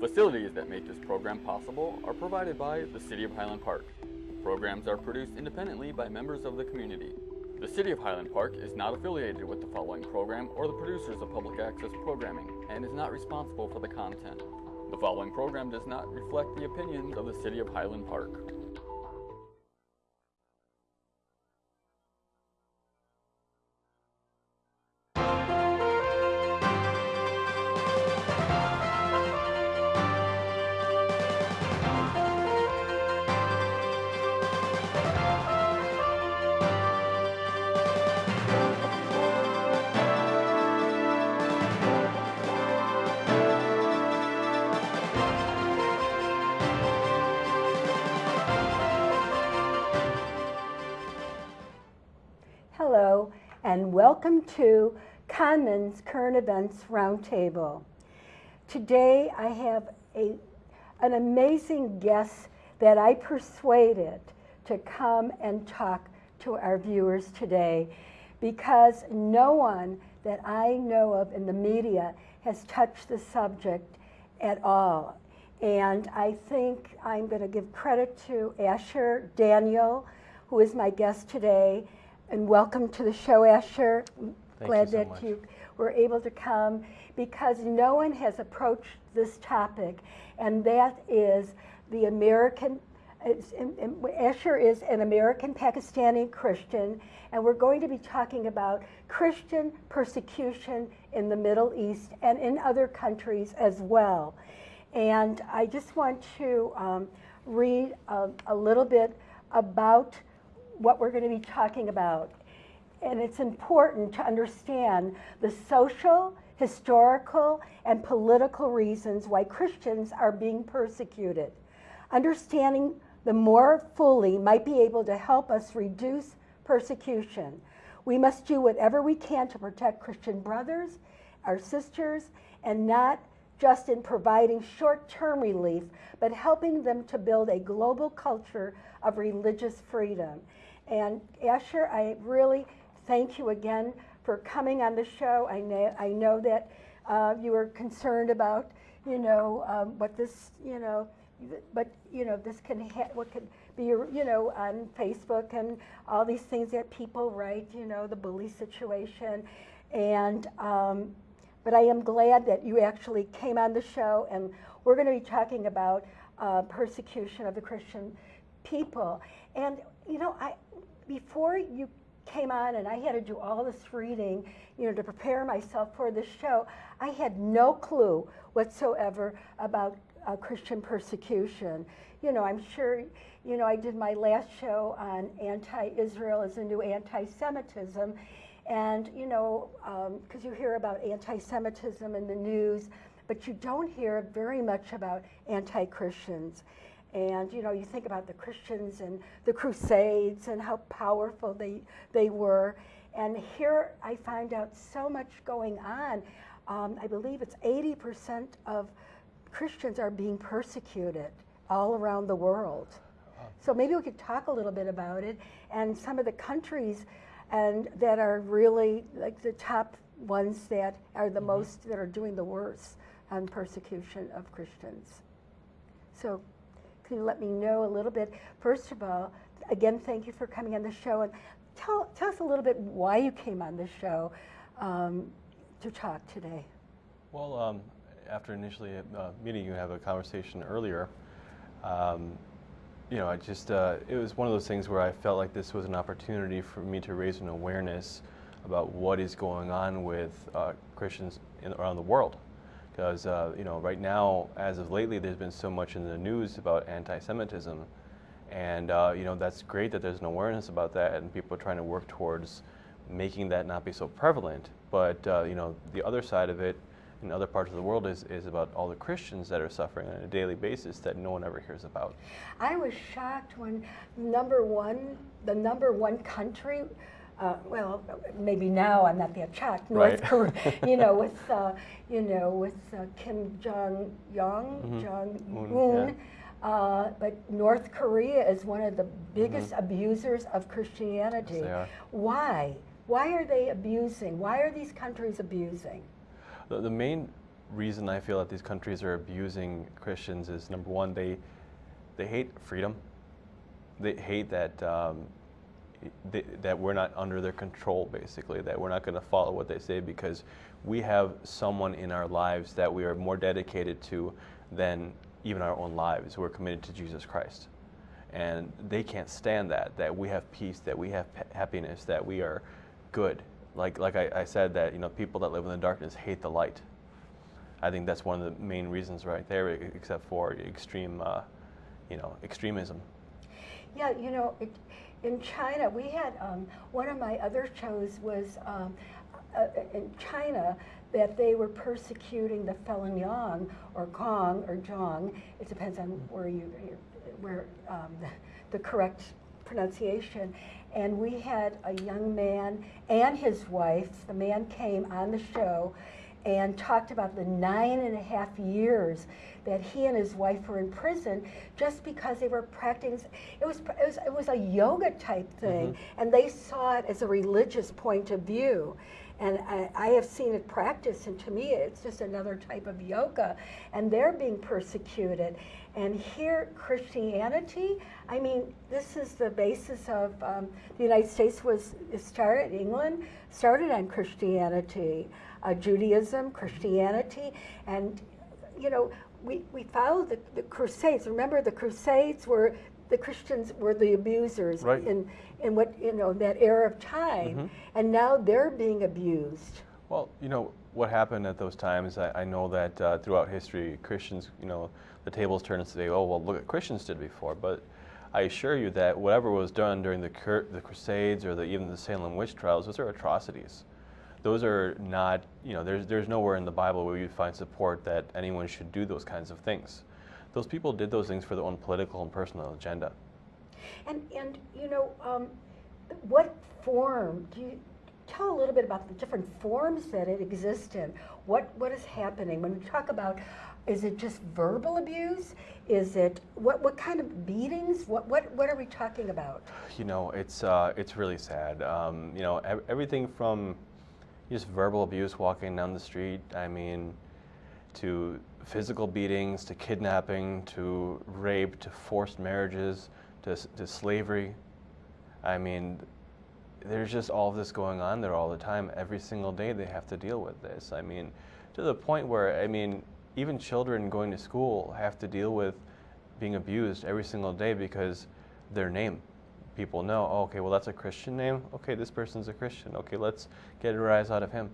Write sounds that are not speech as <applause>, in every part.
Facilities that make this program possible are provided by the City of Highland Park. Programs are produced independently by members of the community. The City of Highland Park is not affiliated with the following program or the producers of public access programming and is not responsible for the content. The following program does not reflect the opinions of the City of Highland Park. Welcome to Conman's Current Events Roundtable. Today I have a, an amazing guest that I persuaded to come and talk to our viewers today because no one that I know of in the media has touched the subject at all. And I think I'm going to give credit to Asher Daniel, who is my guest today, and welcome to the show, Asher. Thank Glad you so that much. you were able to come because no one has approached this topic, and that is the American. it's- and- and Asher is an American Pakistani Christian, and we're going to be talking about Christian persecution in the Middle East and in other countries as well. And I just want to um, read a, a little bit about what we're going to be talking about. And it's important to understand the social, historical, and political reasons why Christians are being persecuted. Understanding the more fully might be able to help us reduce persecution. We must do whatever we can to protect Christian brothers, our sisters, and not just in providing short term relief, but helping them to build a global culture of religious freedom. And Asher, I really thank you again for coming on the show. I know, I know that uh, you were concerned about, you know, um, what this, you know, but you know, this can ha- what could be, you know, on Facebook and all these things that people write, you know, the bully situation, and um, but I am glad that you actually came on the show, and we're going to be talking about uh, persecution of the Christian people. And you know, I before you came on, and I had to do all this reading, you know, to prepare myself for this show. I had no clue whatsoever about uh, Christian persecution. You know, I'm sure, you know, I did my last show on anti-Israel as a new anti-Semitism, and, you know, because you hear about anti Semitism in the news, but you don't hear very much about anti Christians. And, you know, you think about the Christians and the Crusades and how powerful they, they were. And here I find out so much going on. Um, I believe it's 80% of Christians are being persecuted all around the world. So maybe we could talk a little bit about it and some of the countries and that are really like the top ones that are the most that are doing the worst on persecution of Christians. So can let me know a little bit? First of all, again, thank you for coming on the show and tell, tell us a little bit why you came on the show um, to talk today. Well, um, after initially uh, meeting you, have a conversation earlier. Um, you know, I just uh, it was one of those things where I felt like this was an opportunity for me to raise an awareness about what is going on with uh, Christians in, around the world. Because uh, you know, right now, as of lately, there's been so much in the news about anti-Semitism, and uh, you know that's great that there's an awareness about that, and people are trying to work towards making that not be so prevalent. But uh, you know, the other side of it in other parts of the world is, is about all the Christians that are suffering on a daily basis that no one ever hears about. I was shocked when number one, the number one country, uh, well, maybe now I'm not the shocked. North Right. Korea, <laughs> you know, with uh, you know with uh, Kim Jong Young, Mhm. Jong Un, Un. Uh, but North Korea is one of the biggest abusers of Christianity. Mm-hmm. are. Why? Why are they abusing? Why are these countries abusing? The, the main reason I feel that these countries are abusing Christians is number one, they they hate freedom. They hate that um, that we're not under their control, basically. That we're not going to follow what they say because we have someone in our lives that we are more dedicated to than even our own lives. We're committed to Jesus Christ, and they can't stand that. That we have peace, that we have happiness, that we are good. Like like I, I said, that you know people that live in the darkness hate the light. I think that's one of the main reasons right there, except for extreme, uh, you know, extremism. Yeah, you know, it, in China, we had um, one of my other shows was um, uh, in China that they were persecuting the Falun Gong or Gong or Zhong. It depends on where you where um, the correct pronunciation. And we had a young man and his wife. The man came on the show and talked about the nine and a half years that he and his wife were in prison just because they were practicing. It was it was, it was a yoga type thing, mm-hmm. and they saw it as a religious point of view. And I, I, have seen it practiced, and to me, it's just another type of yoga. And they're being persecuted. And here, Christianity, I mean, this is the basis of um, the United States was started, England started on Christianity uh, Judaism, Christianity, and you know we, we followed the, the Crusades. Remember, the Crusades were the Christians were the abusers right. in in what you know that era of time, mm-hmm. and now they're being abused. Well, you know what happened at those times. I, I know that uh, throughout history, Christians, you know, the tables turn and say, "Oh, well, look what Christians did before," but I assure you that whatever was done during the, the Crusades or the, even the Salem witch trials, those are atrocities those are not, you know, there's, there's nowhere in the Bible where you find support that anyone should do those kinds of things. Those people did those things for their own political and personal agenda. And, and you know, um, what form do you tell a little bit about the different forms that it exists in? What, what is happening when we talk about is it just verbal abuse? Is it what what kind of beatings? What what what are we talking about? You know, it's uh, it's really sad. Um, you know, everything from just verbal abuse walking down the street. I mean, to physical beatings, to kidnapping, to rape, to forced marriages, to, to slavery. I mean, there's just all of this going on there all the time. Every single day they have to deal with this. I mean, to the point where, I mean, even children going to school have to deal with being abused every single day because their name people know, oh, okay, well, that's a Christian name. Okay, this person's a Christian. Okay, let's get a rise out of him.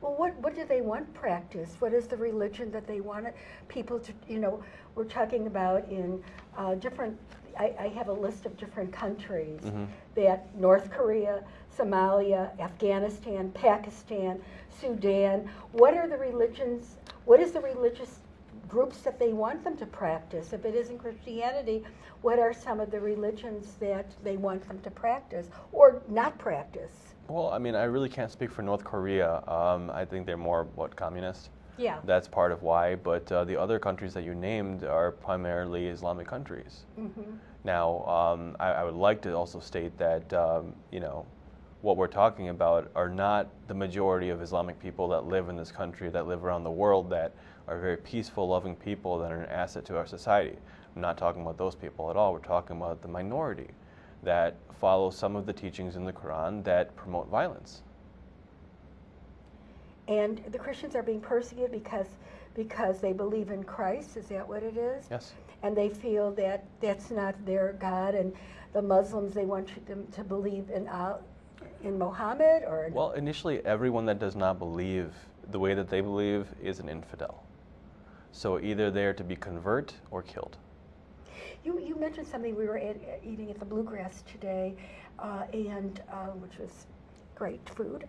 Well, what, what do they want practice? What is the religion that they want people to, you know, we're talking about in uh, different, I, I, have a list of different countries mm-hmm. that North Korea, Somalia, Afghanistan, Pakistan, Sudan, what are the religions, what is the religious groups that they want them to practice? If it isn't Christianity, what are some of the religions that they want them to practice or not practice? Well, I mean, I really can't speak for North Korea. Um, I think they're more, what, communist? Yeah. That's part of why. But uh, the other countries that you named are primarily Islamic countries. Mm-hmm. Now, um, I, I, would like to also state that, um, you know, what we're talking about are not the majority of Islamic people that live in this country, that live around the world, that are very peaceful, loving people that are an asset to our society. I'm not talking about those people at all. We're talking about the minority that follow some of the teachings in the Quran that promote violence. And the Christians are being persecuted because because they believe in Christ. Is that what it is? Yes. And they feel that that's not their God, and the Muslims they want them to believe in uh, in Mohammed or. Well, initially, everyone that does not believe the way that they believe is an infidel. So either they're to be convert or killed. You, you mentioned something we were at, eating at the Bluegrass today, uh, and uh, which was great food,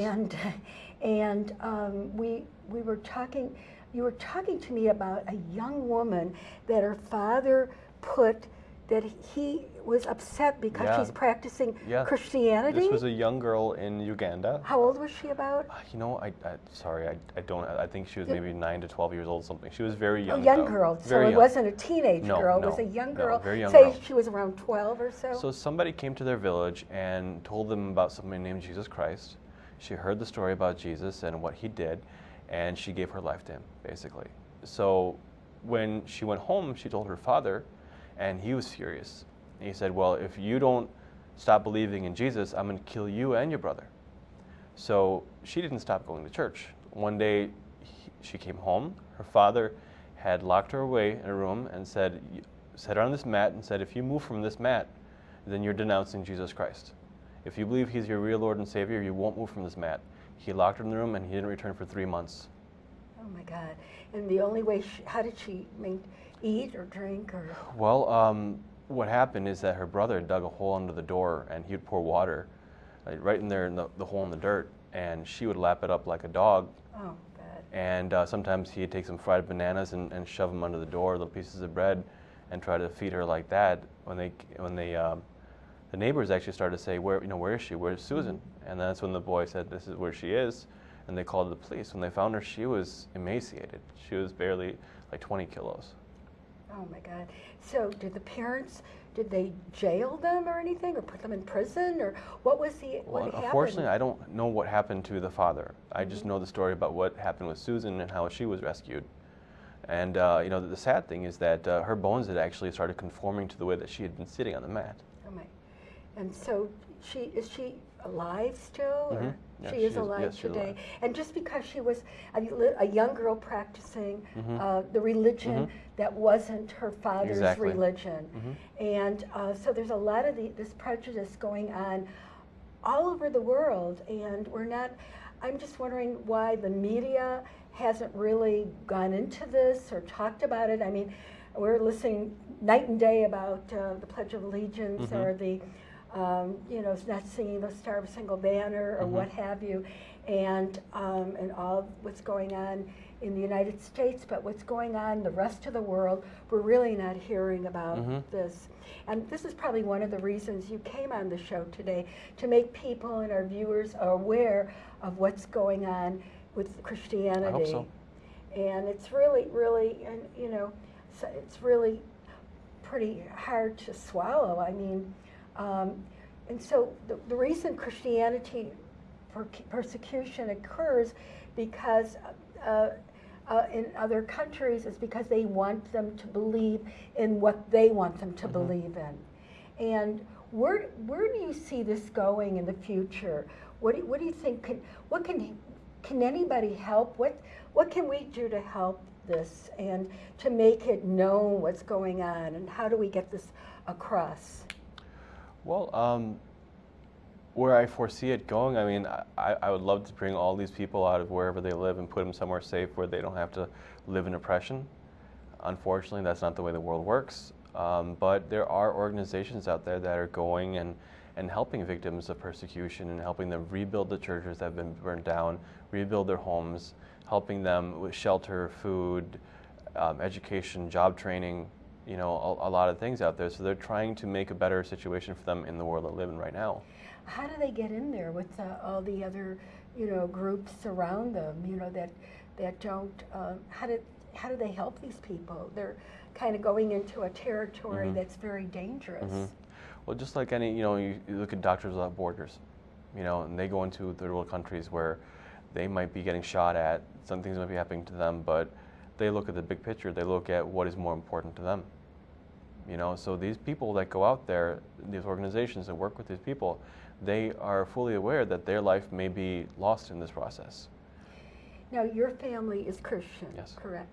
and <laughs> and um, we we were talking. You were talking to me about a young woman that her father put that he was upset because yeah. she's practicing yeah. Christianity. This was a young girl in Uganda. How old was she about? Uh, you know, I, I sorry, I, I don't. I think she was maybe nine to twelve years old, something. She was very young. A young though. girl. Very so it wasn't a teenage no, girl. No, it was a young girl. No, very young Say girl. she was around twelve or so. So somebody came to their village and told them about somebody named Jesus Christ. She heard the story about Jesus and what he did, and she gave her life to him, basically. So when she went home, she told her father, and he was furious. He said, Well, if you don't stop believing in Jesus, I'm going to kill you and your brother. So she didn't stop going to church. One day, he, she came home. Her father had locked her away in a room and said, set her on this mat and said, if you move from this mat, then you're denouncing Jesus Christ. If you believe he's your real Lord and Savior, you won't move from this mat. He locked her in the room and he didn't return for three months. Oh my God. And the only way, she, how did she eat or drink or? Well, um, what happened is that her brother dug a hole under the door and he would pour water like, right in there in the, the hole in the dirt and she would lap it up like a dog. Oh, bad. And uh, sometimes he'd take some fried bananas and, and shove them under the door, little pieces of bread, and try to feed her like that. When they, when they, um, the neighbors actually started to say, "Where, you know, where is she? Where's Susan?" And that's when the boy said, "This is where she is," and they called the police. When they found her, she was emaciated. She was barely like 20 kilos. Oh my God. So did the parents, did they jail them or anything or put them in prison or what was the, Well, what unfortunately, I don't know what happened to the father. I just Mhm. know the story about what happened with Susan and how she was rescued. And uh, you know, the, the sad thing is that uh, her bones had actually started conforming to the way that she had been sitting on the mat. Oh my. And so she, is she alive still? or Mhm. Yeah, She she is alive yes, today? alive. And just because she was a, a young girl practicing Mhm. uh, the religion Mhm. that wasn't her father's Exactly. religion. Mhm. And uh, so there's a lot of the, this prejudice going on all over the world, and we're not. I'm just wondering why the media hasn't really gone into this or talked about it. I mean, we're listening night and day about uh, the Pledge of Allegiance Mhm. or the, um, you know, not singing the Star-Spangled Banner or Mhm. what have you, and um, and all what's going on in the United States, but what's going on in the rest of the world, we're really not hearing about Mhm. this. And this is probably one of the reasons you came on the show today to make people and our viewers aware of what's going on with Christianity. I hope so. And it's really, really, and you know, it's really pretty hard to swallow. I mean, um, and so the, the reason Christianity per- persecution occurs because uh, uh, in other countries is because they want them to believe in what they want them to Mhm. believe in. And where where do you see this going in the future? What do, what do you think? Can, what can can anybody help? What what can we do to help this and to make it known what's going on? And how do we get this across? Well, um, where I foresee it going, I mean, I, I would love to bring all these people out of wherever they live and put them somewhere safe where they don't have to live in oppression. Unfortunately, that's not the way the world works. Um, but there are organizations out there that are going and, and helping victims of persecution and helping them rebuild the churches that have been burned down, rebuild their homes, helping them with shelter, food, um, education, job training, you know, a, a lot of things out there. So they're trying to make a better situation for them in the world they live in right now. How do they get in there with uh, all the other, you know, groups around them? You know that that don't. Uh, how do how do they help these people? They're kind of going into a territory Mhm. that's very dangerous. Mhm. Well, just like any, you know, you, you look at Doctors Without Borders, you know, and they go into third world countries where they might be getting shot at, some things might be happening to them, but they look at the big picture. They look at what is more important to them. You know, so these people that go out there, these organizations that work with these people, they are fully aware that their life may be lost in this process. Now, your family is Christian, Yes. correct?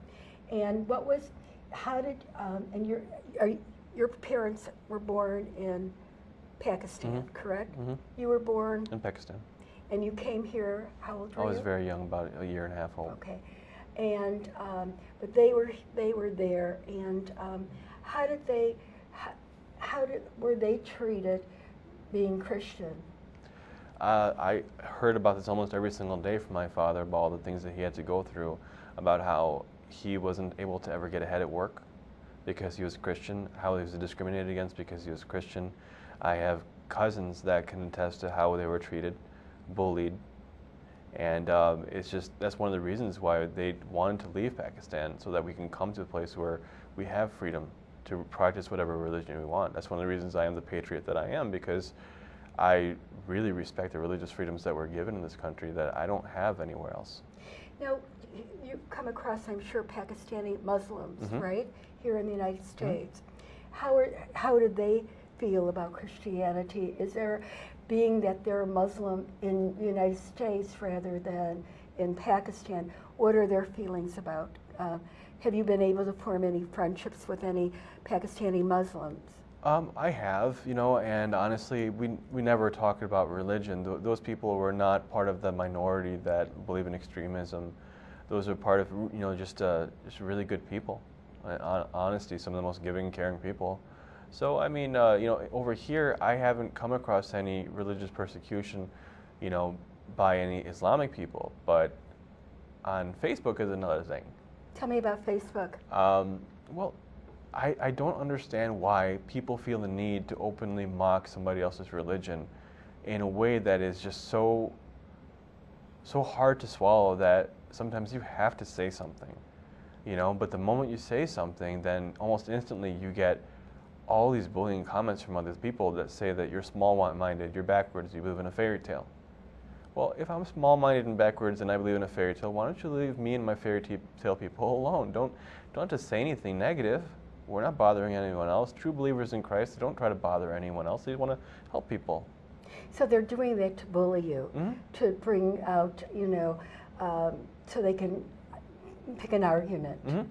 And what was, how did, um, and your, are, you- your parents were born in Pakistan, Mhm. correct? hmm You were born, In Pakistan. and you came here, how old were you? I you? was very young, about a year and a half old. Okay, and, um, but they were, they were there, and, um, how did they, how, how did, were they treated being Christian? Uh, I heard about this almost every single day from my father about all the things that he had to go through, about how he wasn't able to ever get ahead at work because he was Christian, how he was discriminated against because he was Christian. I have cousins that can attest to how they were treated, bullied, and um, it's just that's one of the reasons why they wanted to leave Pakistan so that we can come to a place where we have freedom to practice whatever religion we want. That's one of the reasons I am the patriot that I am because I really respect the religious freedoms that we're given in this country that I don't have anywhere else. Now, you've come across, I'm sure, Pakistani Muslims, Mhm. right, here in the United States. How are, how do they feel about Christianity? Is there, being that they're Muslim in the United States rather than in Pakistan, what are their feelings about? Uh, have you been able to form any friendships with any Pakistani Muslims? Um, I have, you know, and honestly, we, we never talked about religion. Th- those people were not part of the minority that believe in extremism. Those are part of, you know, just, uh, just really good people. Honesty, some of the most giving, caring people. So, I mean, uh, you know, over here, I haven't come across any religious persecution, you know, by any Islamic people. But on Facebook is another thing. Tell me about Facebook. Um, well, I, I don't understand why people feel the need to openly mock somebody else's religion in a way that is just so so hard to swallow that sometimes you have to say something. You know, but the moment you say something, then almost instantly you get all these bullying comments from other people that say that you're small-minded, you're backwards, you live in a fairy tale. Well, if I'm small-minded and backwards and I believe in a fairy tale, why don't you leave me and my fairy tale people <laughs> alone? Don't don't to say anything negative. We're not bothering anyone else. True believers in Christ they don't try to bother anyone else. They want to help people. So they're doing that to bully you, Mhm. to bring out, you know, um, so they can pick an argument. hmm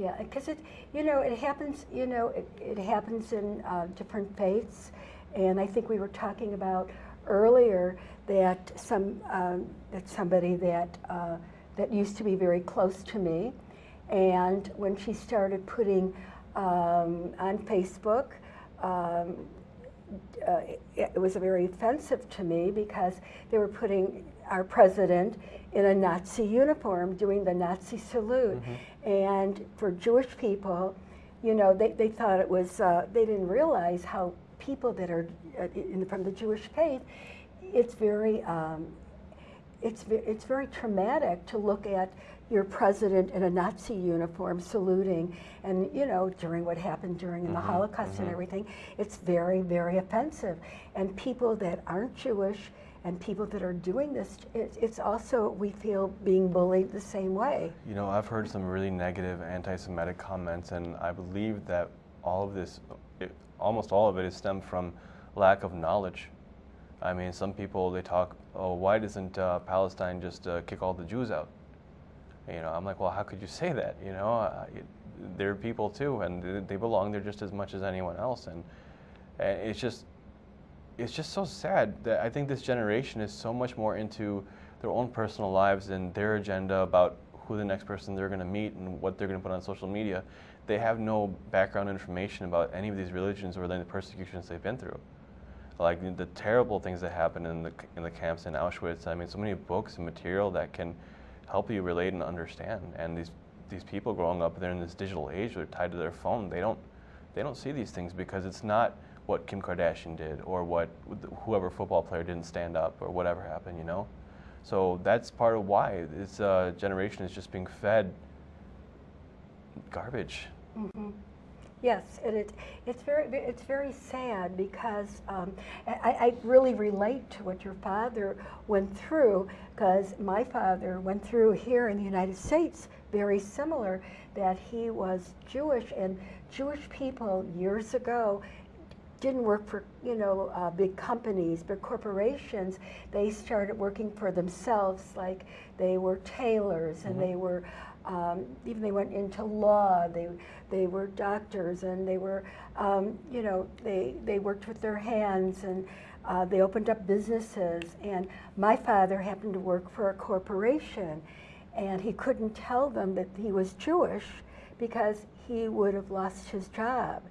Yeah, because it, you know, it happens. You know, it, it happens in uh, different faiths, and I think we were talking about earlier that some um, that somebody that uh, that used to be very close to me, and when she started putting um, on Facebook. Um, uh, it, it was very offensive to me because they were putting our president in a Nazi uniform doing the Nazi salute. And for Jewish people, you know, they, they thought it was, uh, they didn't realize how people that are uh, in, from the Jewish faith, it's very, um, it's, it's very traumatic to look at your president in a Nazi uniform saluting, and you know, during what happened during the Holocaust and everything, it's very, very offensive. And people that aren't Jewish and people that are doing this, it's, it's also, we feel, being bullied the same way. You know, I've heard some really negative anti-Semitic comments, and I believe that all of this, it, almost all of it, is stemmed from lack of knowledge. I mean, some people they talk, oh, why doesn't uh, Palestine just uh, kick all the Jews out? You know, I'm like, well, how could you <laughs> say that? You know, uh, it, they're people too, and they- they belong there just as much as anyone else, and, and it's just, it's just so sad that I think this generation is so much more into their own personal lives and their agenda about who the next person they're going to meet and what they're going to put on social media. They have no background information about any of these religions or the persecutions they've been through. Like the, terrible things that happened in the in the camps in Auschwitz. I mean, so many books and material that can help you relate and understand. And these these people growing up, they're in this digital age. They're tied to their phone. They don't they don't see these things because it's not what Kim Kardashian did or what whoever football player didn't stand up or whatever happened. You know. So that's part of why this uh, generation is just being fed garbage. Yes, and it, it's very it's very sad because um, I, I really relate to what your father went through because my father went through here in the United States very similar that he was Jewish and Jewish people years ago didn't work for you know uh, big companies, big corporations. They started working for themselves, like they were tailors and they were um, even they went into law. They they were doctors and they were um, you know they they worked with their hands and uh, they opened up businesses. And my father happened to work for a corporation, and he couldn't tell them that he was Jewish because he would have lost his job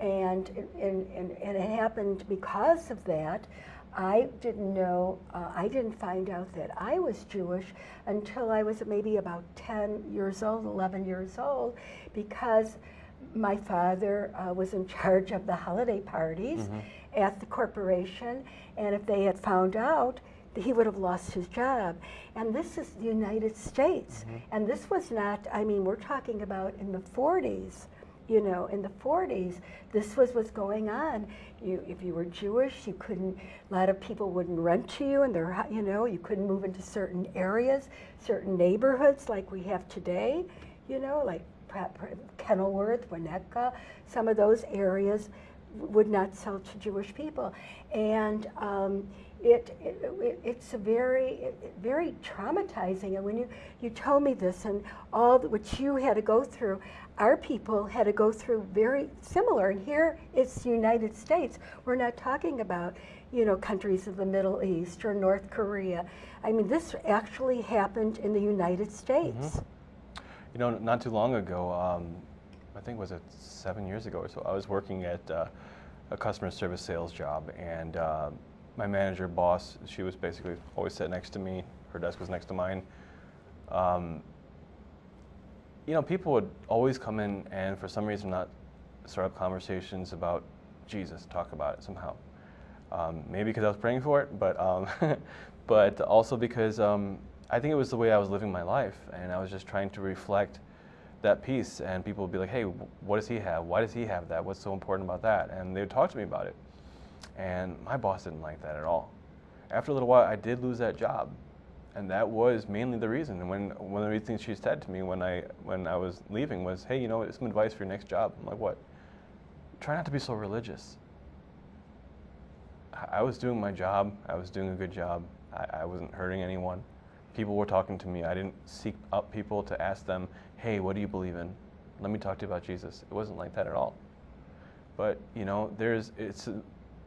and, and, and, and it happened because of that. I didn't know, uh, I didn't find out that I was Jewish until I was maybe about 10 years old, 11 years old, because my father uh, was in charge of the holiday parties at the corporation, and if they had found out, he would have lost his job. And this is the United States. And this was not, I mean, we're talking about in the 40s you know, in the 40s, this was what's going on. You, if you were Jewish, you couldn't, a lot of people wouldn't rent to you, and their, hou- you know, you couldn't move into certain areas, certain neighborhoods like we have today, you know, like Kenilworth, Winnetka, some of those areas would not sell to Jewish people. And um, it, it, it- it's a very, very traumatizing. And when you, you told me this and all that what you had to go through, our people had to go through very similar. And here it's the United States. We're not talking about, you know, countries of the Middle East or North Korea. I mean, this actually happened in the United States. You know, not too long ago, um, I think was it seven years ago or so, I was working at uh, a customer service sales job, and uh, my manager, boss, she was basically always sat next to me. Her desk was next to mine. Um, you know, people would always come in and, for some reason, not start up conversations about Jesus, talk about it somehow. Um, maybe because I was praying for it, but um, <laughs> but also because um, I think it was the way I was living my life, and I was just trying to reflect that piece. And people would be like, "Hey, what does he have? Why does he have that? What's so important about that?" And they would talk to me about it. And my boss didn't like that at all. After a little while, I did lose that job, and that was mainly the reason. And when one of the things she said to me when I when I was leaving was, "Hey, you know, it's some advice for your next job." I'm like, "What?" Try not to be so religious. I- I was doing my job. I was doing a good job. I, I wasn't hurting anyone. People were talking to me. I didn't seek up people to ask them, "Hey, what do you believe in? Let me talk to you about Jesus." It wasn't like that at all. But you know, there's it's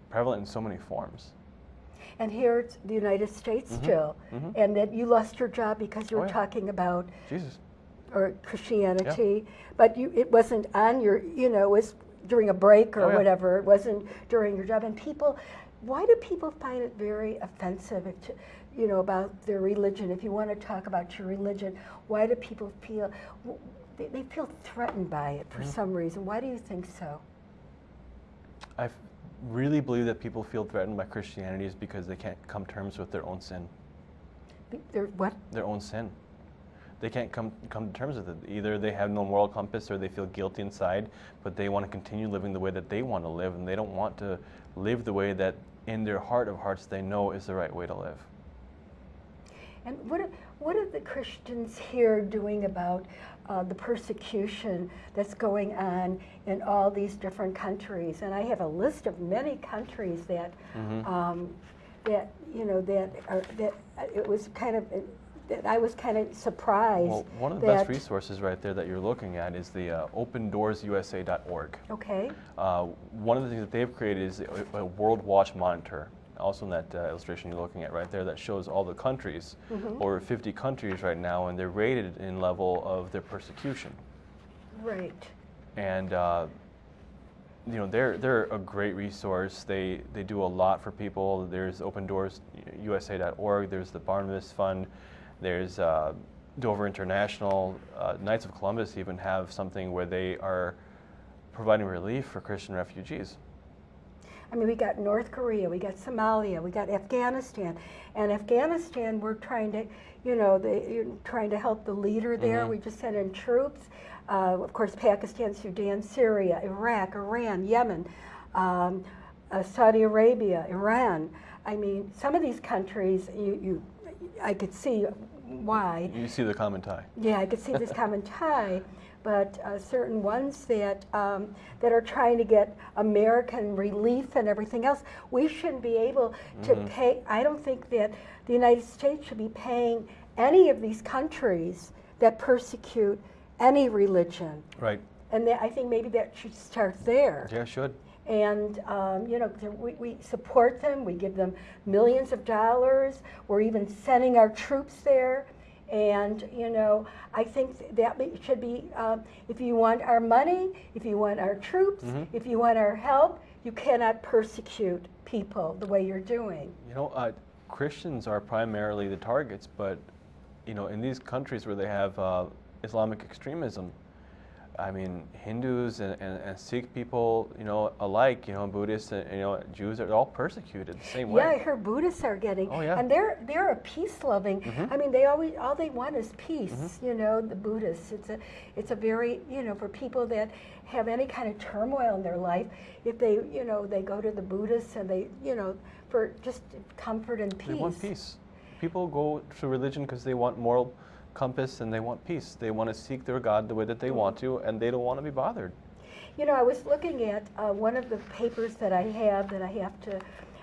prevalent in so many forms. And here it's the United States Mhm, still. mhm. And that you lost your job because you Oh, were yeah. talking about Jesus. or Christianity, but you, it wasn't on your, you know, it was during a break or Oh, yeah. whatever. It wasn't during your job. And people, why do people find it very offensive, to, you know, about their religion? If you want to talk about your religion, why do people feel, they, they feel threatened by it for some reason? Why do you think so? I f- really believe that people feel threatened by Christianity is because they can't come terms with their own sin. They're, what? Their own sin. They can't come come to terms with it. Either they have no moral compass or they feel guilty inside, but they want to continue living the way that they want to live and they don't want to live the way that in their heart of hearts they know is the right way to live. And what are, what are the Christians here doing about uh, the persecution that's going on in all these different countries? And I have a list of many countries that, Mhm. um, that you know, that are, that uh, it was kind of, that I was kind of surprised. Well, one of the best resources right there that you're looking at is the uh, opendoorsusa.org. Okay, Uh, one of the things that they've created is a, a World Watch Monitor. Also, in that uh, illustration you're looking at right there, that shows all the countries, Mhm. over 50 countries right now, and they're rated in level of their persecution. right. And uh, you know, they're they're a great resource. They they do a lot for people. There's Open Doors USA.org. There's the Barnabas Fund. There's uh, Dover International. Uh, Knights of Columbus even have something where they are providing relief for Christian refugees. I mean, we got North Korea, we got Somalia, we got Afghanistan, and Afghanistan, we're trying to, you know, they, you're trying to help the leader there. Mhm. We just sent in troops. Uh, of course, Pakistan, Sudan, Syria, Iraq, Iran, Yemen, um, uh, Saudi Arabia, Iran. I mean, some of these countries, you, you, I could see why. You see the common tie. Yeah, I could see this common <laughs> tie, but uh, certain ones that um, that are trying to get American relief and everything else, we shouldn't be able to Mhm. pay. I don't think that the United States should be paying any of these countries that persecute any religion, Right. and that, I think maybe that should start there Yeah, should. and um, you know we, we support them we give them millions of dollars we're even sending our troops there and you know i think that should be um, if you want our money if you want our troops Mhm. if you want our help you cannot persecute people the way you're doing You know, uh, Christians are primarily the targets, but you know, in these countries where they have uh, Islamic extremism, I mean, Hindus and, and, and Sikh people, you know, alike, you know, Buddhists and you know, Jews are all persecuted the same way. Yeah, I heard Buddhists are getting, Oh, yeah. and they're they're a peace loving. Mhm. I mean, they always all they want is peace. Mm-hmm. You know, the Buddhists. It's a it's a very you know for people that have any kind of turmoil in their life, if they you know they go to the Buddhists and they you know for just comfort and peace. They want peace. People go to religion because they want moral compass and they want peace. They want to seek their God the way that they want to, and they don't want to be bothered. You know, I was looking at uh, one of the papers that I have that I have to.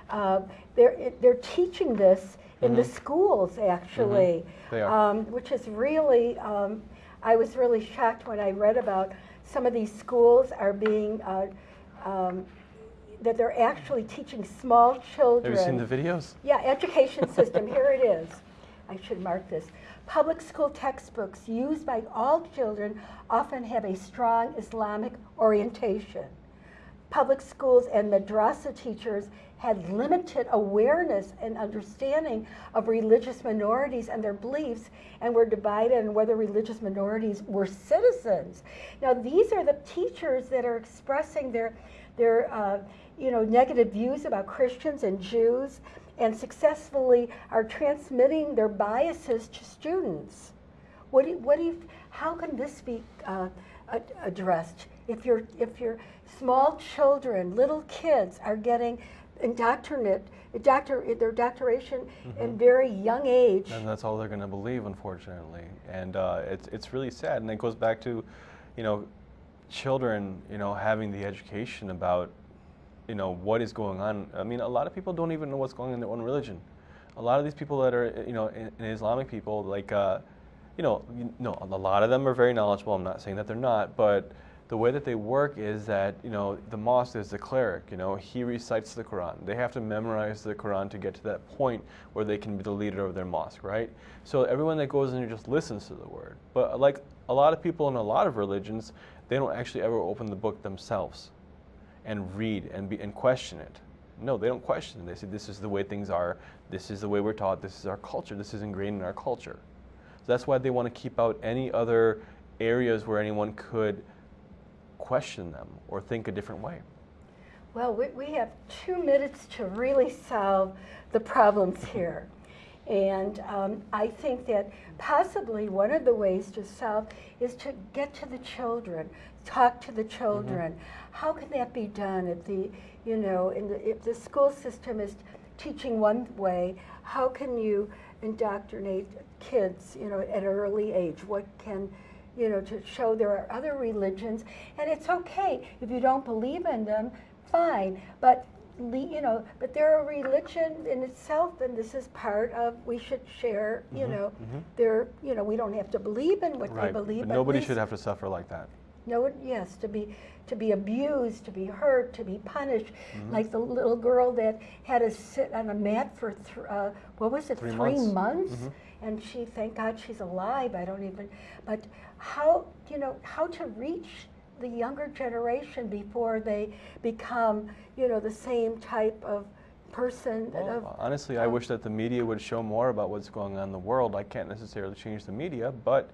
Uh, they're they're teaching this in the schools actually, Mm-hmm. They are. Um, which is really. Um, I was really shocked when I read about some of these schools are being. Uh, um, that they're actually teaching small children. Have you seen the videos? Yeah, education system, here it is. I should mark this. Public school textbooks used by all children often have a strong Islamic orientation. Public schools and madrasa teachers had limited awareness and understanding of religious minorities and their beliefs and were divided on whether religious minorities were citizens. Now, these are the teachers that are expressing their, their uh, you know, negative views about Christians and Jews and successfully are transmitting their biases to students. What do you, what do you, how can this be uh, addressed? If your if your small children, little kids, are getting indoctrinate, doctor, their doctoration in very young age. And that's all they're going to believe, unfortunately. And uh, it's it's really sad. And it goes back to, you know, children, you know, having the education about, you know, what is going on. I mean, a lot of people don't even know what's going on in their own religion. A lot of these people that are, you know, in, in Islamic people, like, uh, you know, you know, a lot of them are very knowledgeable. I'm not saying that they're not, but the way that they work is that you know the mosque is the cleric. You know, he recites the Quran. They have to memorize the Quran to get to that point where they can be the leader of their mosque, right? So everyone that goes in there just listens to the word. But like a lot of people in a lot of religions, they don't actually ever open the book themselves and read and be and question it. No, they don't question it. They say this is the way things are. This is the way we're taught. This is our culture. This is ingrained in our culture. So that's why they want to keep out any other areas where anyone could question them or think a different way. Well, we, we have two minutes to really solve the problems here. And um, I think that possibly one of the ways to solve is to get to the children, talk to the children. How can that be done if the, you know, in the, if the school system is teaching one way, how can you indoctrinate kids, you know, at an early age? What can, you know, to show there are other religions, and it's okay if you don't believe in them, fine. But you know, but they're a religion in itself, and this is part of. We should share. You know, they're. You know, we don't have to believe in what they believe. But nobody should have to suffer like that. no, yes, to be to be abused, to be hurt, to be punished, Mm-hmm. like the little girl that had to sit on a mat for th- uh, what was it, Three three, months. months, Mhm. and she, thank God, she's alive. I don't even, but how you know how to reach the younger generation before they become you know the same type of person Well, of honestly, I um, wish that the media would show more about what's going on in the world. I can't necessarily change the media, but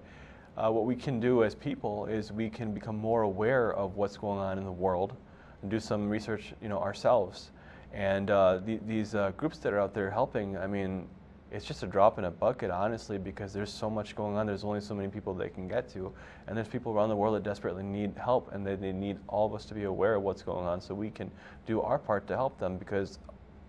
uh, what we can do as people is we can become more aware of what's going on in the world and do some research, you know, ourselves. And uh, the, these uh, groups that are out there helping, I mean, it's just a drop in a bucket, honestly, because there's so much going on. There's only so many people they can get to, and there's people around the world that desperately need help, and they, they need all of us to be aware of what's going on, so we can do our part to help them. Because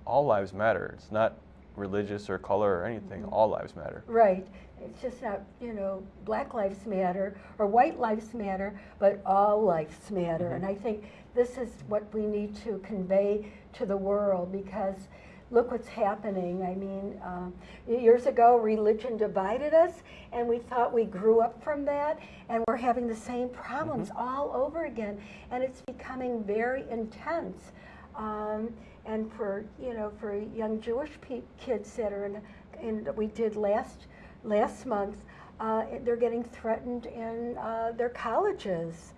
all lives matter. It's not religious or color or anything. Mm-hmm. All lives matter. Right. It's just not, you know, black lives matter or white lives matter, but all lives matter. Mm-hmm. And I think this is what we need to convey to the world because look what's happening. I mean, um, years ago, religion divided us, and we thought we grew up from that, and we're having the same problems all over again. And it's becoming very intense. Um, and for you know, for young Jewish pe- kids that are in, in we did last last month, uh, they're getting threatened in uh, their colleges.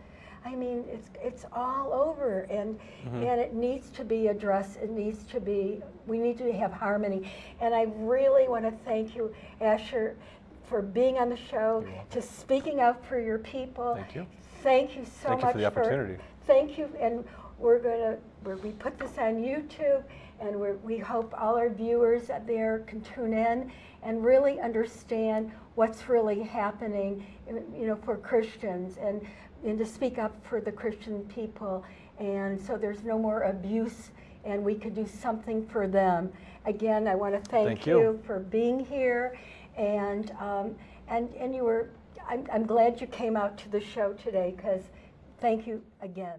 I mean, it's it's all over, and mm-hmm. and it needs to be addressed. It needs to be. We need to have harmony, and I really want to thank you, Asher, for being on the show, to speaking up for your people. Thank you. Thank you so Thank you much for the opportunity. Thank you, and we're gonna, we're, we put this on YouTube, and we're, we hope all our viewers there can tune in and really understand what's really happening, you know, for Christians, and, and to speak up for the Christian people, and so there's no more abuse, and we could do something for them. Again, I want to thank Thank you. you for being here, and, um, and, and you were, I'm, I'm glad you came out to the show today, because thank you again.